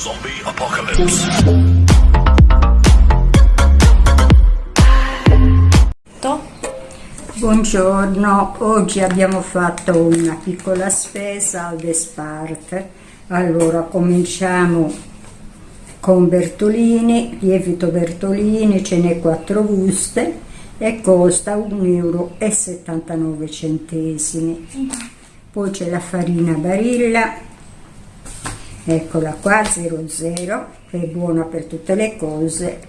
Zombie Apocalypse. Buongiorno, oggi abbiamo fatto una piccola spesa al Despart. Allora cominciamo con Bertolini, lievito Bertolini, ce n'è 4 buste e costa 1,79 euro. Poi c'è la farina Barilla, eccola qua, 00, che è buona per tutte le cose,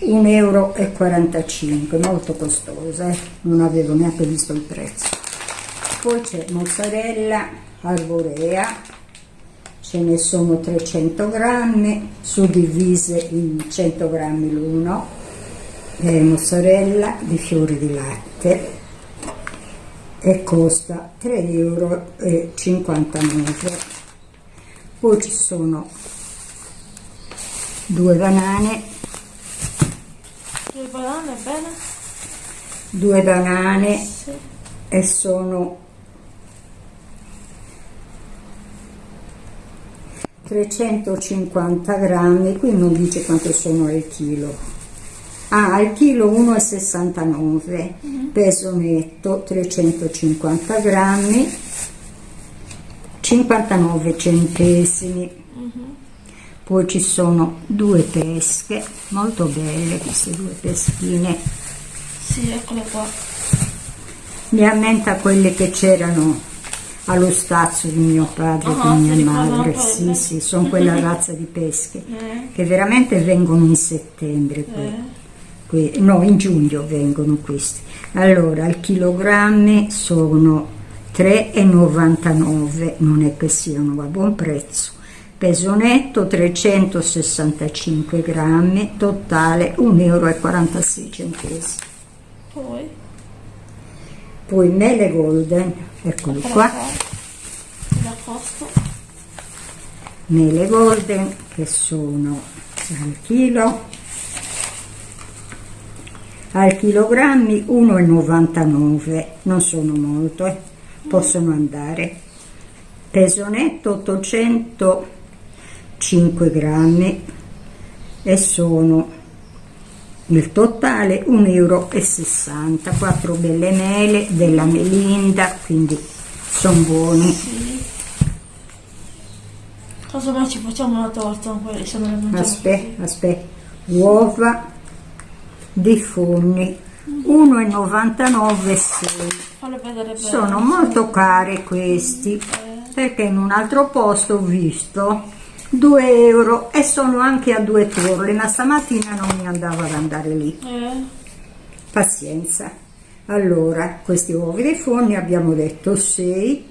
1,45 euro, molto costosa, eh? non avevo neanche visto il prezzo. Poi c'è mozzarella arborea, ce ne sono 300 grammi, suddivise in 100 grammi l'uno, eh, mozzarella di fiori di latte e costa 3,59 euro. Poi ci sono due banane Due banane, bene? due banane Sì. e sono 350 grammi, qui non dice quanto sono al chilo. Ah, al chilo 1,69, peso netto 350 grammi, 59 centesimi. Poi ci sono due pesche, molto belle queste due peschine. Sì, eccole qua. Mi ammenta quelle che c'erano allo stazio di mio padre e di ti mia madre. Sì, sì, sono quella razza di pesche Eh. che veramente vengono in settembre. Eh. no, in giugno vengono questi. Allora, al chilogrammi sono 3,99, non è che siano a buon prezzo. Peso netto 365 grammi, totale 1,46 euro. Poi? Poi mele golden, eccoli Eccola qua. Mele golden che sono al chilo al chilogrammi 1,99 non sono molto eh. Possono andare peso netto 805 grammi e sono il totale 1,60 euro 4 belle mele della melinda quindi sono buoni Sì. Cosa mai ci facciamo una torta Aspetta, aspetta. Uova di forni 1,99 6. Fallo vedere bene. Sono molto care questi perché in un altro posto ho visto 2 euro e sono anche a due torle, ma stamattina non mi andava ad andare lì. Eh. Pazienza. Allora, questi uovi dei forni abbiamo detto 6,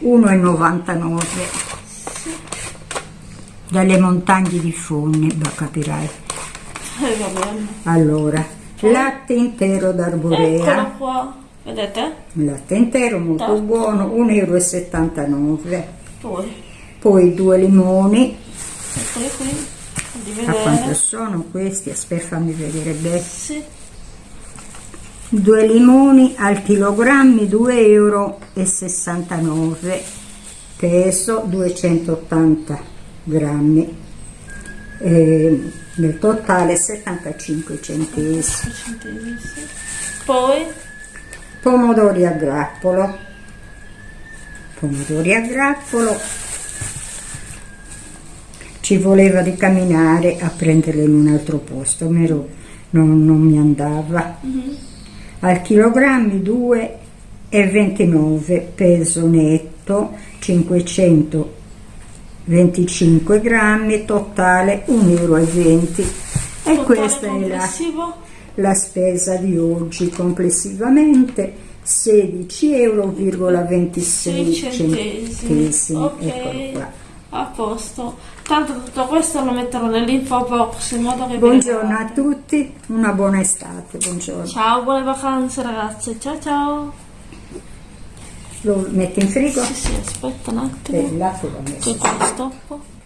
1,99 dalle montagne di forni, ma capirai. Eh. Allora, latte intero d'arborea, Eccolo qua. Vedete? latte intero molto Top. buono, 1,79 euro. Poi. Poi due limoni, Eccoli qui. A quanto sono questi? Aspetta fammi vedere bene. Sì. Due limoni al chilogrammi 2,69 euro, peso 280 grammi, e nel totale 75 centesimi. Poi. Pomodori a grappolo, pomodori a grappolo, ci voleva di camminare a prenderli in un altro posto, non, non mi andava. Al chilogrammi 2,29 peso netto 525 grammi, totale 1,20 euro. E questa è la, la spesa di oggi complessivamente 16,26 euro. Ok. A posto. Tanto tutto questo lo metterò nell'info box in modo che Buongiorno a tutti, una buona estate, buongiorno. Ciao, buone vacanze ragazze. Ciao ciao. Lo metti in frigo? Sì, sì, aspetta un attimo. E là l'ho messo. Che stoppo.